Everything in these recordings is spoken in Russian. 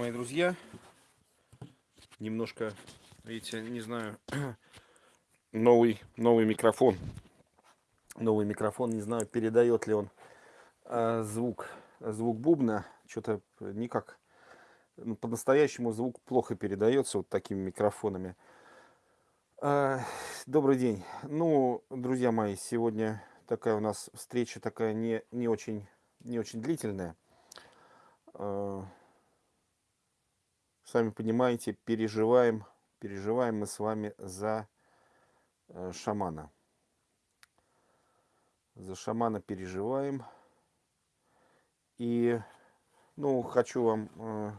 Мои друзья. Немножко, видите, не знаю, новый, новый микрофон. Новый микрофон, не знаю, передает ли он а, звук, звук бубна. Что-то никак, ну, по-настоящему звук плохо передается вот такими микрофонами. А, добрый день. Ну, друзья мои, сегодня такая у нас встреча такая не, не, очень, не очень длительная. Сами понимаете, переживаем, переживаем мы с вами за э, шамана. За шамана переживаем. И, ну, хочу вам э,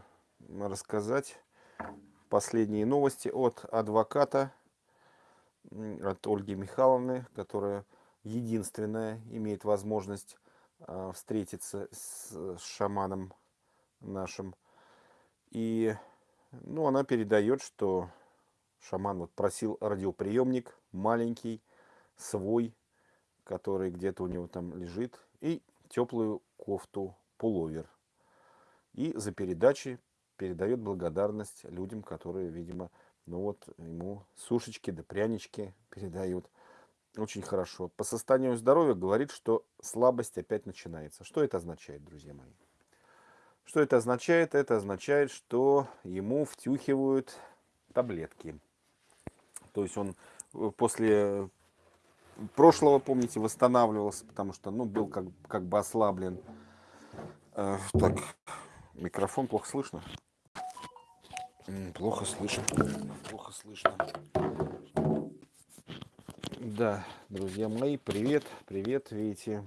рассказать последние новости от адвоката, от Ольги Михайловны, которая единственная имеет возможность э, встретиться с шаманом нашим. И ну, она передает, что шаман вот просил радиоприемник маленький, свой, который где-то у него там лежит, и теплую кофту пуловер. И за передачи передает благодарность людям, которые, видимо, ну вот ему сушечки да прянички передают. Очень хорошо. По состоянию здоровья говорит, что слабость опять начинается. Что это означает, друзья мои? Что это означает? Это означает, что ему втюхивают таблетки. То есть он э, после прошлого, помните, восстанавливался, потому что ну, был как, как бы ослаблен. Э, так, микрофон плохо слышно? Плохо слышно. Плохо слышно. Да, друзья мои, привет, привет, видите.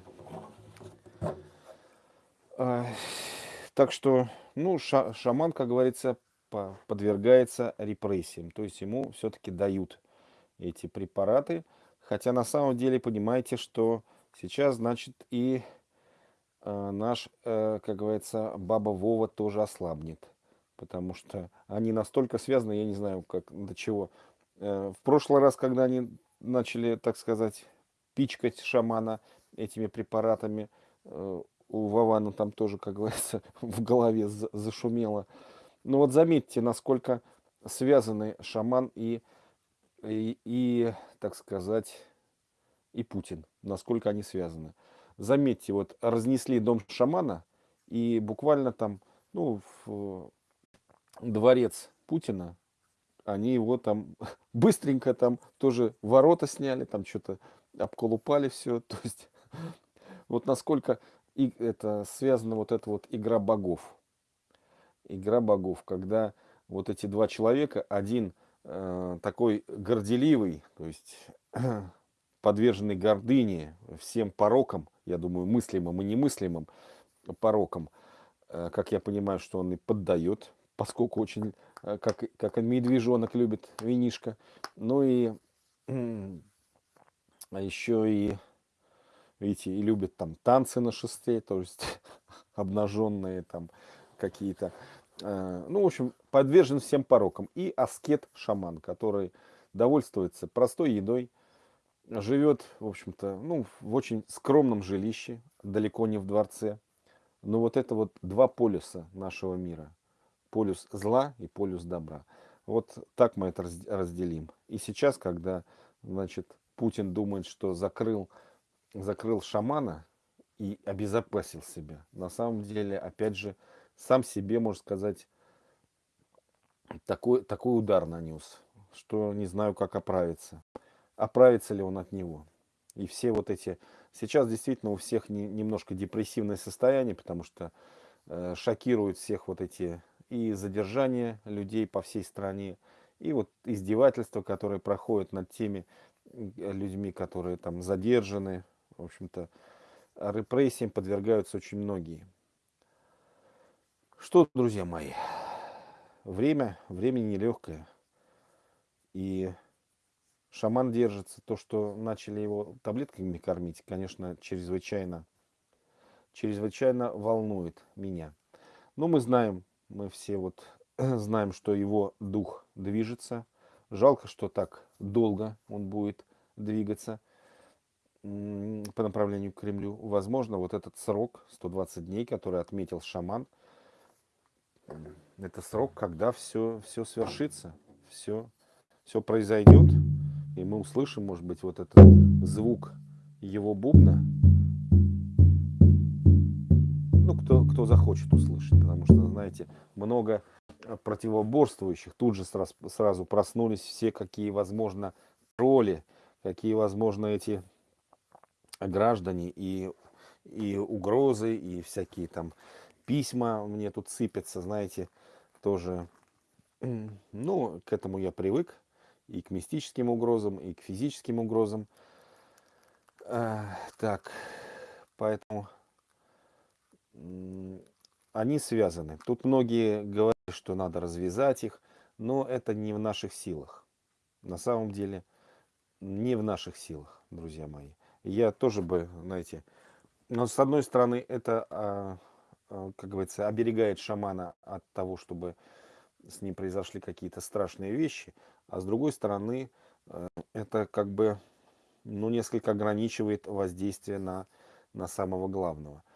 Так что, ну, ша шаман, как говорится, по подвергается репрессиям. То есть ему все-таки дают эти препараты. Хотя на самом деле понимаете, что сейчас, значит, и э, наш, э, как говорится, баба Вова тоже ослабнет. Потому что они настолько связаны, я не знаю, как до чего. Э, в прошлый раз, когда они начали, так сказать, пичкать шамана этими препаратами, э, у Вована там тоже, как говорится, в голове зашумело. Но вот заметьте, насколько связаны шаман и, и, и, так сказать, и Путин. Насколько они связаны. Заметьте, вот разнесли дом шамана, и буквально там, ну, в дворец Путина, они его там быстренько там тоже ворота сняли, там что-то обколупали все. То есть вот насколько и это связана вот эта вот игра богов. Игра богов, когда вот эти два человека, один э, такой горделивый, то есть подверженный гордыне, всем порокам, я думаю, мыслимым и немыслимым порокам, э, как я понимаю, что он и поддает, поскольку очень, э, как, как медвежонок любит винишко. Ну и а еще и видите, и любят там танцы на шесте, то есть обнаженные там какие-то. Э, ну, в общем, подвержен всем порокам. И аскет-шаман, который довольствуется простой едой, живет, в общем-то, ну, в очень скромном жилище, далеко не в дворце. Но вот это вот два полюса нашего мира. Полюс зла и полюс добра. Вот так мы это разделим. И сейчас, когда, значит, Путин думает, что закрыл закрыл шамана и обезопасил себя. На самом деле, опять же, сам себе, можно сказать, такой, такой удар нанес, что не знаю, как оправиться. Оправится ли он от него. И все вот эти... Сейчас действительно у всех не, немножко депрессивное состояние, потому что э, шокируют всех вот эти и задержания людей по всей стране, и вот издевательства, которые проходят над теми людьми, которые там задержаны, в общем-то, репрессиям подвергаются очень многие. Что, друзья мои, время, время нелегкое. И шаман держится. То, что начали его таблетками кормить, конечно, чрезвычайно, чрезвычайно волнует меня. Но мы знаем, мы все вот знаем, что его дух движется. Жалко, что так долго он будет двигаться по направлению к Кремлю. Возможно, вот этот срок, 120 дней, который отметил шаман, это срок, когда все, все свершится, все, все произойдет, и мы услышим, может быть, вот этот звук его бубна. Ну, кто, кто захочет услышать, потому что, знаете, много противоборствующих тут же сразу, сразу проснулись все, какие возможно роли, какие возможно эти граждане и, и угрозы, и всякие там письма мне тут сыпятся, знаете, тоже. Ну, к этому я привык, и к мистическим угрозам, и к физическим угрозам. А, так, поэтому они связаны. Тут многие говорят, что надо развязать их, но это не в наших силах. На самом деле, не в наших силах, друзья мои. Я тоже бы, знаете, но с одной стороны, это, а, а, как говорится, оберегает шамана от того, чтобы с ним произошли какие-то страшные вещи, а с другой стороны, э, это как бы, ну, несколько ограничивает воздействие на, на самого главного –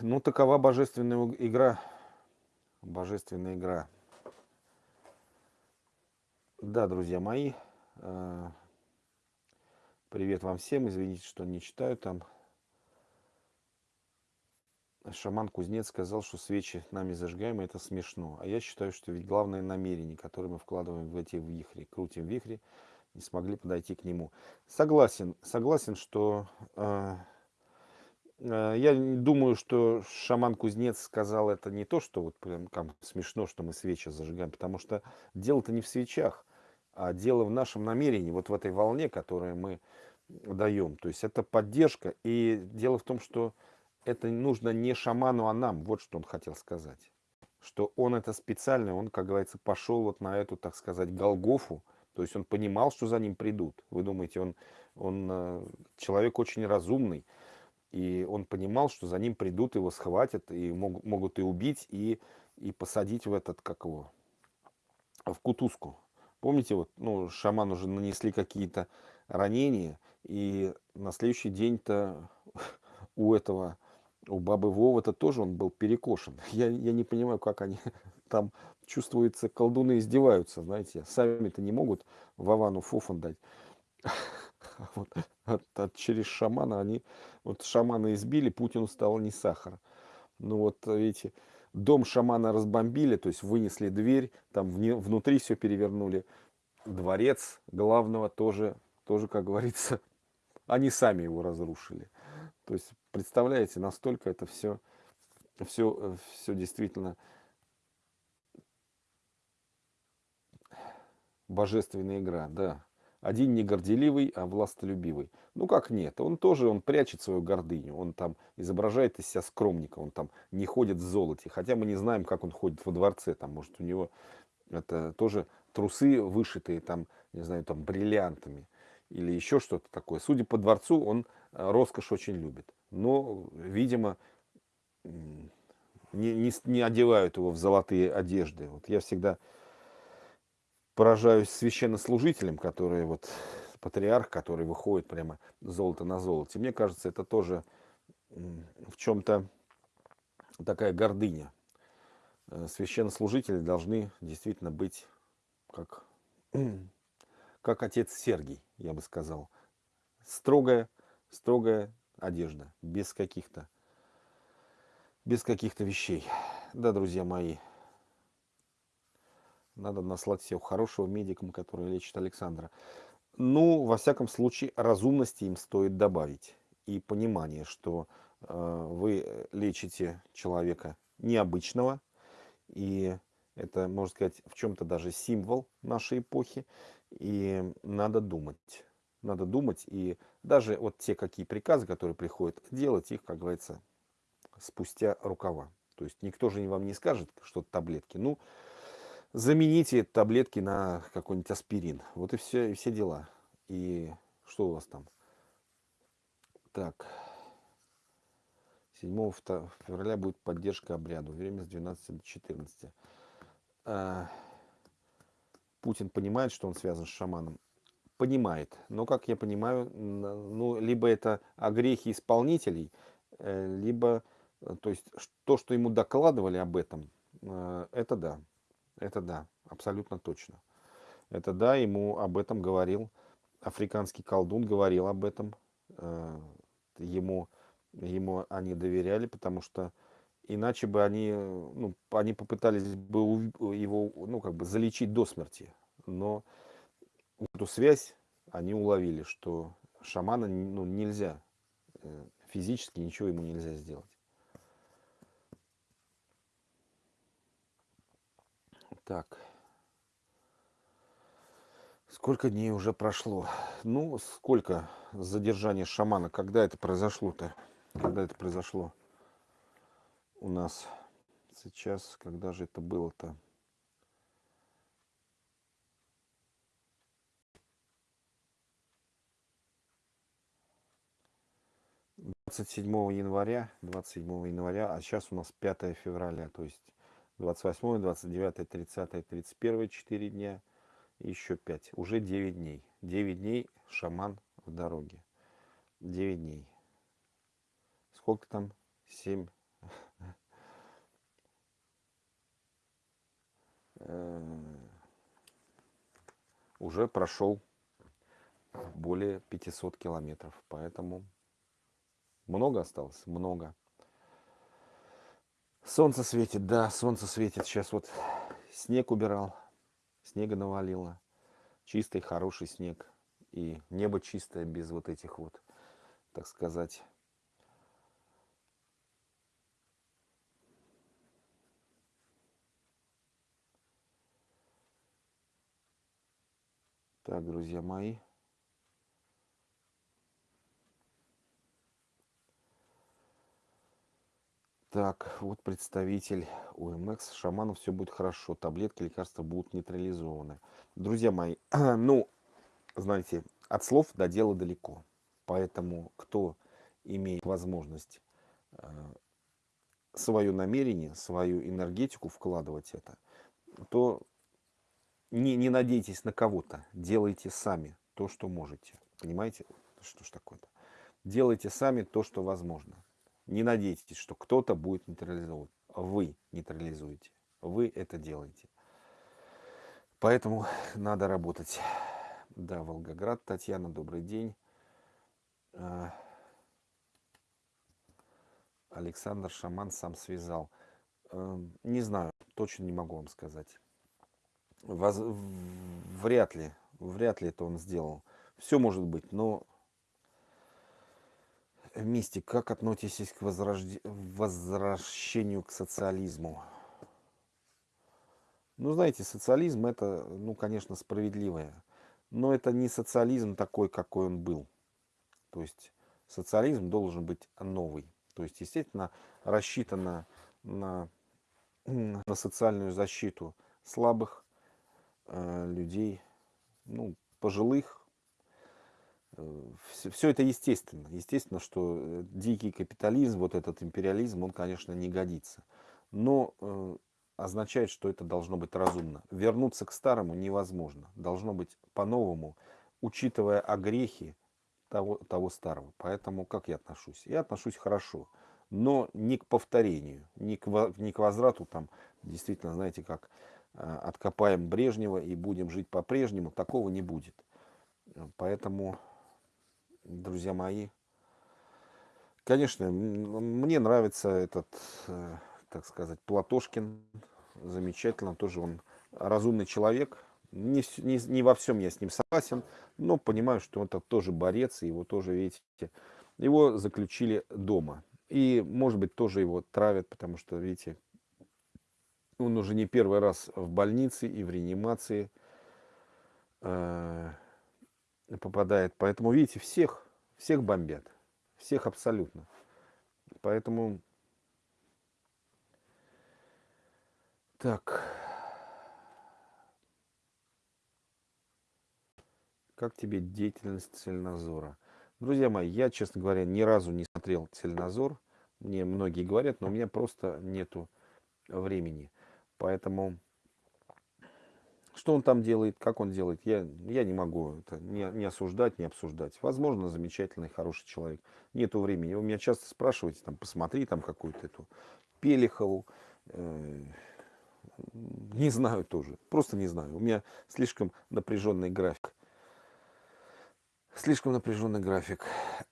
ну, такова божественная игра. Божественная игра. Да, друзья мои, э, привет вам всем. Извините, что не читаю там. Шаман Кузнец сказал, что свечи нами зажигаем, это смешно. А я считаю, что ведь главное намерение, которое мы вкладываем в эти вихри, крутим вихри, не смогли подойти к нему. Согласен, согласен, что э, Э, я думаю, что шаман-кузнец сказал это не то, что вот прям там смешно, что мы свечи зажигаем, потому что дело-то не в свечах, а дело в нашем намерении, вот в этой волне, которую мы даем. То есть это поддержка. И дело в том, что это нужно не шаману, а нам. Вот что он хотел сказать. Что он это специально, он, как говорится, пошел вот на эту, так сказать, Голгофу. То есть он понимал, что за ним придут. Вы думаете, он, он э, человек очень разумный. И он понимал, что за ним придут, его схватят, и могут, могут и убить, и, и посадить в этот, как его, в кутузку. Помните, вот, ну, шаман уже нанесли какие-то ранения, и на следующий день-то у этого, у бабы Вова-то тоже он был перекошен. Я, я не понимаю, как они там, чувствуется, колдуны издеваются, знаете, сами-то не могут Вовану фуфан дать. вот, от, от, через шамана они, вот шамана избили, Путину стало не сахар. Ну вот, видите, дом шамана разбомбили, то есть вынесли дверь, там внутри все перевернули. Дворец главного тоже, тоже, как говорится, они сами его разрушили. То есть, представляете, настолько это все, все, все действительно божественная игра, да. Один не горделивый, а властолюбивый. Ну как нет, он тоже, он прячет свою гордыню, он там изображает из себя скромника, он там не ходит в золоте, хотя мы не знаем, как он ходит во дворце, там, может, у него это тоже трусы вышитые, там, не знаю, там, бриллиантами или еще что-то такое. Судя по дворцу, он э, роскошь очень любит, но, видимо, не, не, не одевают его в золотые одежды. Вот я всегда поражаюсь священнослужителям, которые вот патриарх, который выходит прямо золото на золоте. Мне кажется, это тоже в чем-то такая гордыня. Э, священнослужители должны действительно быть как, как отец Сергий, я бы сказал. Строгая, строгая одежда, без каких-то без каких-то вещей. Да, друзья мои, надо наслать всех хорошего медикам, который лечит Александра. Ну, во всяком случае, разумности им стоит добавить. И понимание, что э, вы лечите человека необычного. И это, можно сказать, в чем-то даже символ нашей эпохи. И надо думать. Надо думать. И даже вот те какие приказы, которые приходят, делать их, как говорится, спустя рукава. То есть никто же вам не скажет, что таблетки. Ну, замените таблетки на какой-нибудь аспирин. Вот и все, и все дела. И что у вас там? Так. 7 февраля будет поддержка обряду. Время с 12 до 14. А, Путин понимает, что он связан с шаманом? Понимает. Но, как я понимаю, ну, либо это огрехи исполнителей, э, либо Э, то есть то, что ему докладывали об этом, э, это да. Это да, абсолютно точно. Это да, ему об этом говорил африканский колдун, говорил об этом. Э, ему, ему они доверяли, потому что иначе бы они, ну, они попытались бы его, ну, как бы залечить до смерти. Но эту связь они уловили, что шамана ну, нельзя, физически ничего ему нельзя сделать. Так. Сколько дней уже прошло? Ну, сколько задержания шамана? Когда это произошло-то? Когда это произошло у нас сейчас? Когда же это было-то? Двадцать седьмого января, двадцать седьмого января, а сейчас у нас 5 февраля, то есть 28, 29, 30, 31, 4 дня, еще 5. Уже 9 дней. 9 дней шаман в дороге. 9 дней. Сколько там? 7. Э, уже прошел более 500 километров. Поэтому много осталось? Много. Солнце светит, да, солнце светит. Сейчас вот снег убирал, снега навалило. Чистый, хороший снег. И небо чистое, без вот этих вот, так сказать, Так, друзья мои. Так, вот представитель ОМХ. Шаману все будет хорошо. Таблетки, лекарства будут нейтрализованы. Друзья мои, ну, знаете, от слов до дела далеко. Поэтому, кто имеет возможность э, свое намерение, свою энергетику вкладывать это, то не, не надейтесь на кого-то. Делайте сами то, что можете. Понимаете, что ж такое-то? Делайте сами то, что возможно. Не надейтесь, что кто-то будет нейтрализовывать. Вы нейтрализуете. Вы это делаете. Поэтому надо работать. Да, Волгоград. Татьяна, добрый день. А, Александр Шаман сам связал. Эм, не знаю, точно не могу вам сказать. Вряд ли, вряд ли это он сделал. Все может быть, но Мистик, как относитесь к возрожд... возвращению к социализму? Ну, знаете, социализм это, ну, конечно, справедливое. Но это не социализм такой, какой он был. То есть социализм должен быть новый. То есть, естественно, рассчитано на, на социальную защиту слабых э, людей, ну, пожилых, все, все это естественно. Естественно, что э, дикий капитализм, вот этот империализм, он, конечно, не годится. Но э, означает, что это должно быть разумно. Вернуться к старому невозможно. Должно быть по-новому, учитывая огрехи того, того старого. Поэтому как я отношусь? Я отношусь хорошо, но не к повторению, не к, не к возврату, там, действительно, знаете, как э, откопаем Брежнева и будем жить по-прежнему, такого не будет. Поэтому друзья мои. Конечно, мне нравится этот, э, так сказать, Платошкин. Замечательно, тоже он разумный человек. Не, не, не во всем я с ним согласен, но понимаю, что это тоже борец, и его тоже, видите, его заключили дома. И, может быть, тоже его травят, потому что, видите, он уже не первый раз в больнице и в реанимации. Попадает. Поэтому, видите, всех, всех бомбят. Всех абсолютно. Поэтому... Так. Как тебе деятельность Цельнозора? Друзья мои, я, честно говоря, ни разу не смотрел Цельнозор. Мне многие говорят, но у меня просто нету времени. Поэтому Что он там делает, как он делает, я, я не могу это не, не осуждать, не обсуждать. Возможно, замечательный, хороший человек. Нету времени. Вы меня часто спрашиваете, там, посмотри там какую-то эту Пелихову. Э, не знаю тоже, просто не знаю. У меня слишком напряженный график. Слишком напряженный график.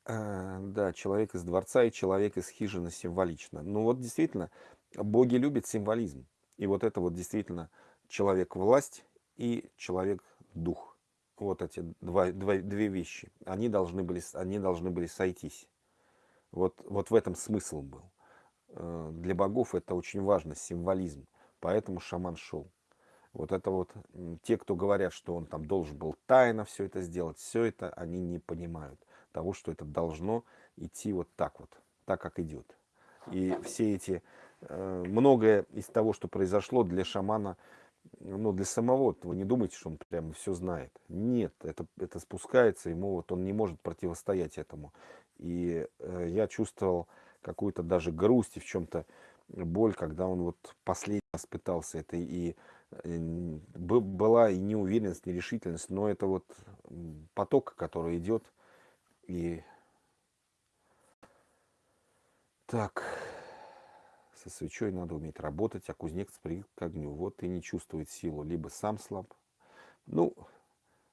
А, да, человек из дворца и человек из хижины символично. Ну вот действительно, боги любят символизм. И вот это вот действительно человек-власть и человек-дух. Вот эти два, два, две вещи. Они должны были, они должны были сойтись. Вот, вот в этом смысл был. Э, для богов это очень важно, символизм. Поэтому шаман шел. Вот это вот, те, кто говорят, что он там должен был тайно все это сделать, все это они не понимают того, что это должно идти вот так вот, так как идет. И все эти, э, многое из того, что произошло для шамана, ну, для самого, вы не думайте, что он прямо все знает. Нет, это, это спускается, ему вот он не может противостоять этому. И э, я чувствовал какую-то даже грусть и в чем-то боль, когда он вот последний раз пытался это. И э, была и неуверенность, нерешительность, но это вот поток, который идет. И так, со свечой надо уметь работать, а кузнец привык к огню. Вот и не чувствует силу, либо сам слаб. Ну,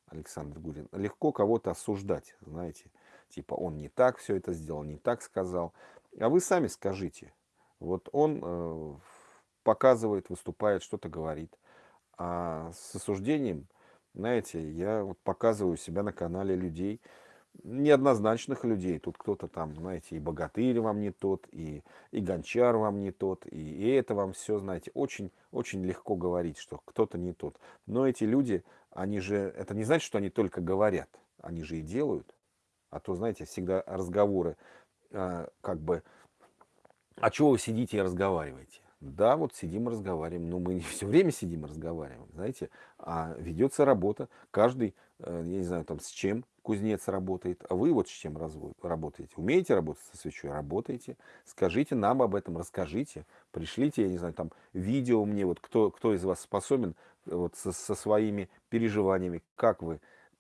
Александр Гурин, легко кого-то осуждать, знаете, типа он не так все это сделал, не так сказал. А вы сами скажите, вот он э, показывает, выступает, что-то говорит. А с осуждением, знаете, я вот показываю себя на канале людей, неоднозначных людей. Тут кто-то там, знаете, и богатырь вам не тот, и, и гончар вам не тот, и, и это вам все, знаете, очень, очень легко говорить, что кто-то не тот. Но эти люди, они же, это не значит, что они только говорят, они же и делают. А то, знаете, всегда разговоры, э, как бы, а чего вы сидите и разговариваете? Да, вот сидим и разговариваем, но мы не все время сидим и разговариваем, знаете, а ведется работа, каждый, э, я не знаю, там с чем кузнец работает, а вы вот с чем работаете, умеете работать со свечой, работаете, скажите нам об этом, расскажите, пришлите, я не знаю, там видео мне, вот кто, кто из вас способен э, вот со, со своими переживаниями, как вы,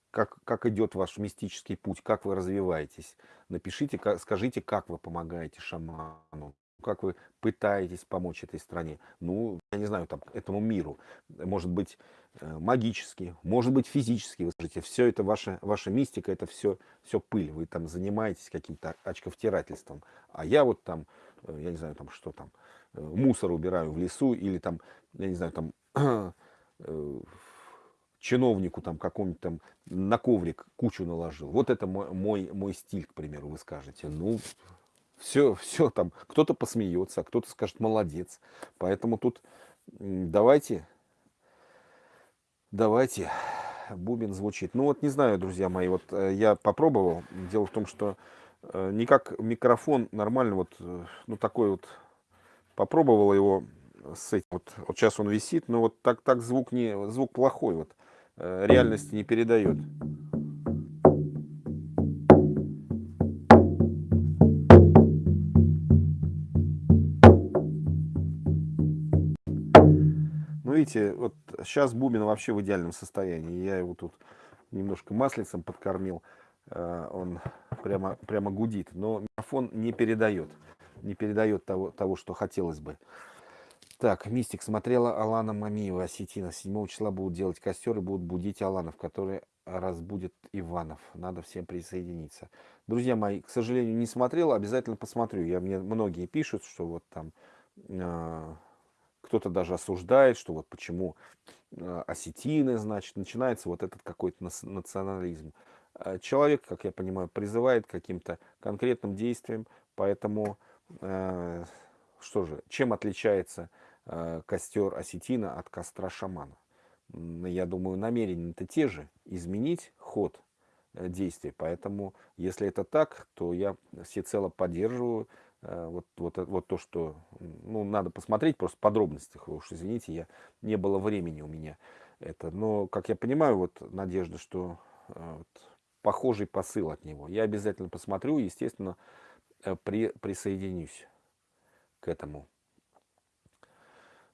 как, как идет ваш мистический путь, как вы развиваетесь, напишите, как, скажите, как вы помогаете шаману, как вы пытаетесь помочь этой стране, ну, я не знаю, там, этому миру, может быть, магически, может быть, физически, вы скажете, все это ваша, ваша мистика, это все, все пыль, вы там занимаетесь каким-то очковтирательством, а я вот там, э, я не знаю, там, что там, э, мусор убираю в лесу, или там, я не знаю, там, чиновнику там какому-нибудь там на коврик кучу наложил. Вот это мой, мой, мой стиль, к примеру, вы скажете. Ну, все, все там, кто-то посмеется, а кто-то скажет молодец. Поэтому тут давайте, давайте, бубен звучит. Ну вот не знаю, друзья мои, вот э, я попробовал. Дело в том, что э, никак микрофон нормально вот, э, ну такой вот, попробовал его с этим. Вот, вот сейчас он висит, но вот так, так звук, не, звук плохой, вот реальности не передает. Видите, вот сейчас Бубин вообще в идеальном состоянии. Я его тут немножко маслицем подкормил. Э, он прямо, прямо гудит. Но микрофон не передает. Не передает того, того, что хотелось бы. Так, Мистик смотрела Алана Мамиева, осетина. 7 числа будут делать костер и будут будить Аланов, который разбудит Иванов. Надо всем присоединиться. Друзья мои, к сожалению, не смотрел, обязательно посмотрю. Я, мне многие пишут, что вот там э, кто-то даже осуждает, что вот почему а, осетины, значит, начинается вот этот какой-то национализм. А человек, как я понимаю, призывает к каким-то конкретным действиям, поэтому, э, что же, чем отличается э, костер осетина от костра шамана? Я думаю, намерения-то те же, изменить ход э, действий, поэтому, если это так, то я всецело поддерживаю Э, вот, вот, э, вот то, что ну, надо посмотреть просто в подробностях, уж извините, я, не было времени у меня это. Но, как я понимаю, вот надежда, что э, вот, похожий посыл от него. Я обязательно посмотрю, естественно, при, присоединюсь к этому.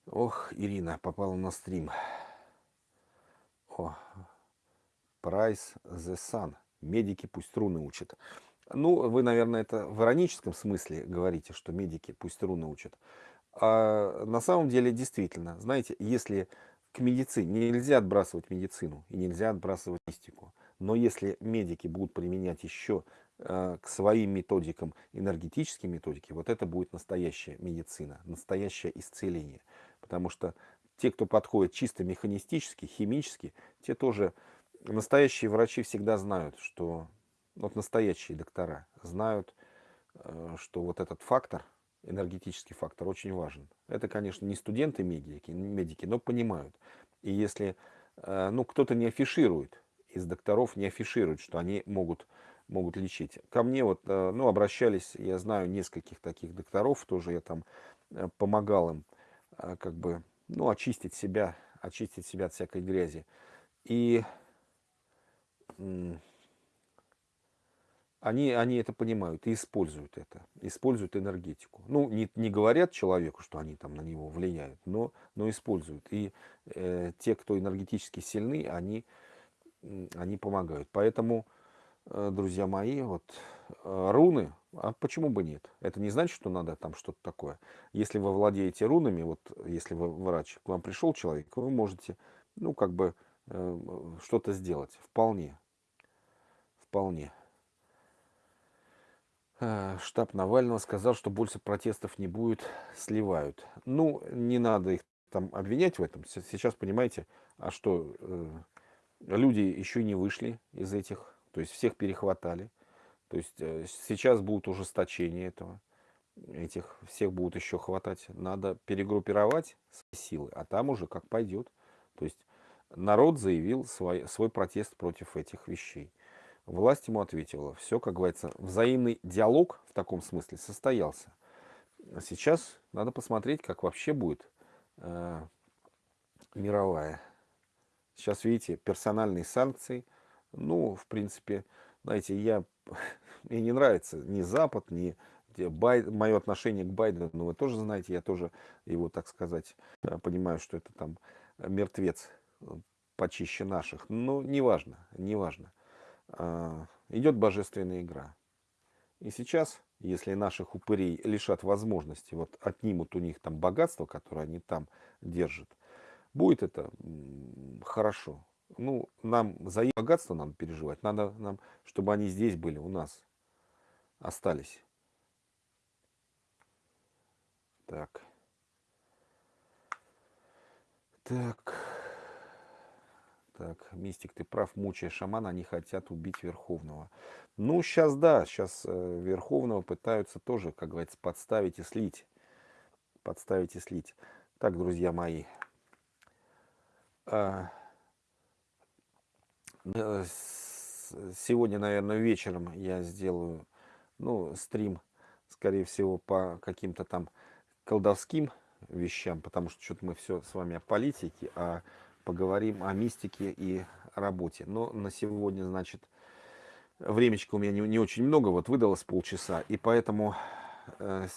Ох, Ирина попала на стрим. О, Price the Sun. Медики пусть руны учат. Ну, вы, наверное, это в ироническом смысле говорите, что медики пусть руны учат. А на самом деле, действительно, знаете, если к медицине нельзя отбрасывать медицину и нельзя отбрасывать мистику, но если медики будут применять еще э, к своим методикам энергетические методики, вот это будет настоящая медицина, настоящее исцеление. Потому что те, кто подходит чисто механистически, химически, те тоже, настоящие врачи всегда знают, что, вот настоящие доктора знают, э, что вот этот фактор, энергетический фактор, очень важен. Это, конечно, не студенты медики, медики но понимают. И если э, ну, кто-то не афиширует, из докторов не афиширует, что они могут, могут лечить. Ко мне вот, э, ну, обращались, я знаю нескольких таких докторов, тоже я там помогал им, как бы, ну, очистить себя, очистить себя от всякой грязи. И они, они это понимают и используют это, используют энергетику. Ну, не, не говорят человеку, что они там на него влияют, но, но используют. И э, те, кто энергетически сильны, они, они помогают. Поэтому, э, друзья мои, вот э, руны, а почему бы нет? Это не значит, что надо там что-то такое. Если вы владеете рунами, вот если вы врач, к вам пришел человек, вы можете, ну, как бы э, что-то сделать. Вполне. Вполне. Э, штаб Навального сказал, что больше протестов не будет, сливают. Ну, не надо их там обвинять в этом. Сейчас, понимаете, а что, э, люди еще не вышли из этих, то есть всех перехватали. То есть э, сейчас будет ужесточение этого. Этих всех будут еще хватать. Надо перегруппировать силы, а там уже как пойдет. То есть народ заявил свой, свой протест против этих вещей. Власть ему ответила. Все, как говорится, взаимный диалог в таком смысле состоялся. Сейчас надо посмотреть, как вообще будет э, мировая. Сейчас, видите, персональные санкции. Ну, в принципе, знаете, я, мне не нравится ни Запад, ни Бай, мое отношение к Байдену, вы тоже знаете, я тоже его, так сказать, э, понимаю, что это там мертвец э, почище наших. Но неважно, неважно. А, идет божественная игра. И сейчас, если наших упырей лишат возможности, вот отнимут у них там богатство, которое они там держат, будет это хорошо. Ну, нам за их богатство надо переживать. Надо нам, чтобы они здесь были, у нас остались. Так. Так. Так, Мистик, ты прав, мучая шамана, они хотят убить Верховного. Ну, сейчас да, сейчас э, Верховного пытаются тоже, как говорится, подставить и слить. Подставить и слить. Так, друзья мои. А, э, сегодня, наверное, вечером я сделаю, ну, стрим, скорее всего, по каким-то там колдовским вещам, потому что что-то мы все с вами о политике, а поговорим о мистике и работе. Но на сегодня, значит, времечко у меня не, не очень много, вот выдалось полчаса, и поэтому э,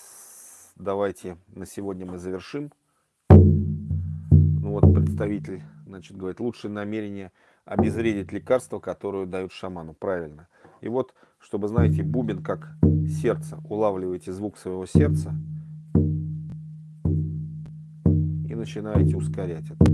давайте на сегодня мы завершим. Ну вот представитель, значит, говорит, лучшее намерение обезвредить лекарство, которое дают шаману. Правильно. И вот, чтобы, знаете, бубен как сердце, улавливаете звук своего сердца и начинаете ускорять этот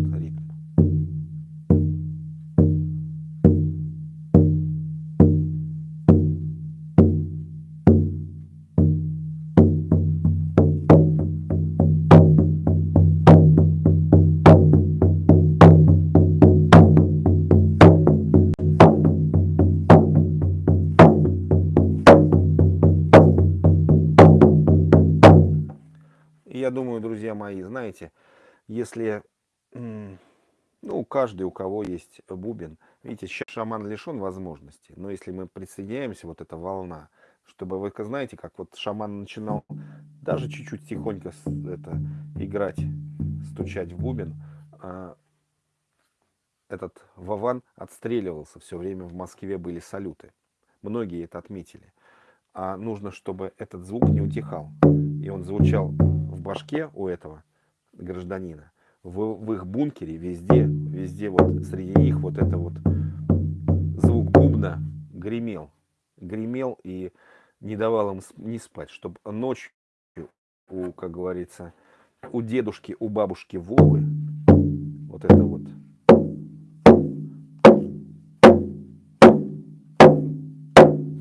если, ну, каждый, у кого есть бубен, видите, сейчас шаман лишен возможности, но если мы присоединяемся, вот эта волна, чтобы вы знаете, как вот шаман начинал даже чуть-чуть тихонько это, играть, стучать в бубен, а этот Вован отстреливался все время, в Москве были салюты. Многие это отметили. А нужно, чтобы этот звук не утихал. И он звучал в башке у этого гражданина, в, в их бункере везде, везде вот среди них вот это вот звук бубна гремел, гремел и не давал им не спать, чтобы ночью у, как говорится, у дедушки, у бабушки Вовы вот это вот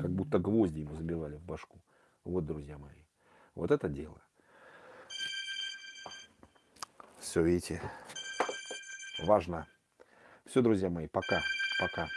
как будто гвозди ему забивали в башку. Вот, друзья мои, вот это дело. Все, видите, важно. Все, друзья мои, пока, пока.